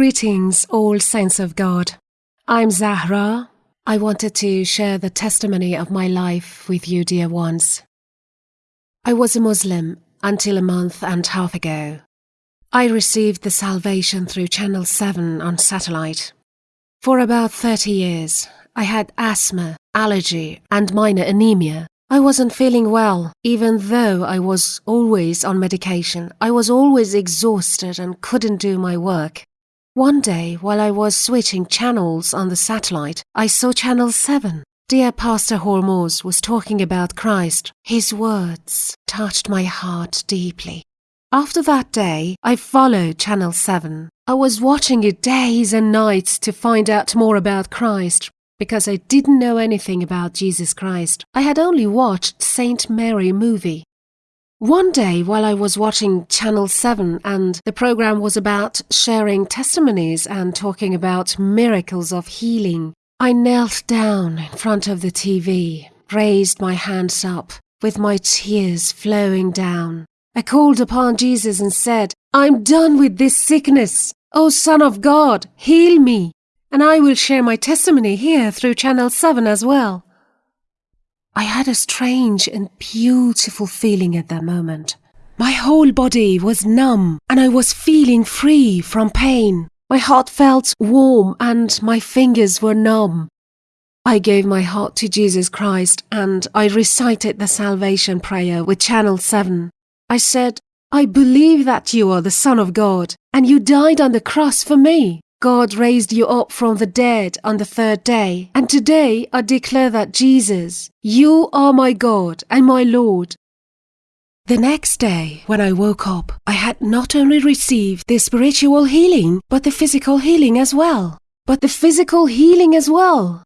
Greetings, all saints of God. I'm Zahra. I wanted to share the testimony of my life with you, dear ones. I was a Muslim until a month and a half ago. I received the salvation through Channel 7 on satellite. For about 30 years, I had asthma, allergy, and minor anemia. I wasn't feeling well, even though I was always on medication. I was always exhausted and couldn't do my work. One day, while I was switching channels on the satellite, I saw Channel 7. Dear Pastor Hormoz was talking about Christ. His words touched my heart deeply. After that day, I followed Channel 7. I was watching it days and nights to find out more about Christ because I didn't know anything about Jesus Christ. I had only watched Saint Mary movie. One day, while I was watching Channel 7 and the program was about sharing testimonies and talking about miracles of healing, I knelt down in front of the TV, raised my hands up, with my tears flowing down. I called upon Jesus and said, I'm done with this sickness. O Son of God, heal me. And I will share my testimony here through Channel 7 as well. I had a strange and beautiful feeling at that moment. My whole body was numb and I was feeling free from pain. My heart felt warm and my fingers were numb. I gave my heart to Jesus Christ and I recited the salvation prayer with Channel 7. I said, I believe that you are the Son of God and you died on the cross for me. God raised you up from the dead on the third day, and today I declare that Jesus, you are my God and my Lord. The next day, when I woke up, I had not only received the spiritual healing, but the physical healing as well. But the physical healing as well.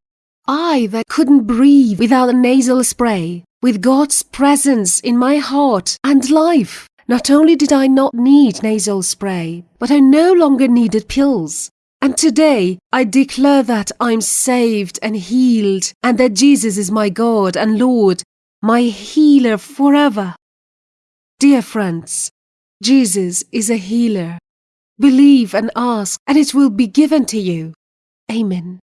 I that couldn't breathe without a nasal spray, with God's presence in my heart and life. Not only did I not need nasal spray, but I no longer needed pills. And today I declare that I'm saved and healed, and that Jesus is my God and Lord, my healer forever. Dear friends, Jesus is a healer. Believe and ask, and it will be given to you. Amen.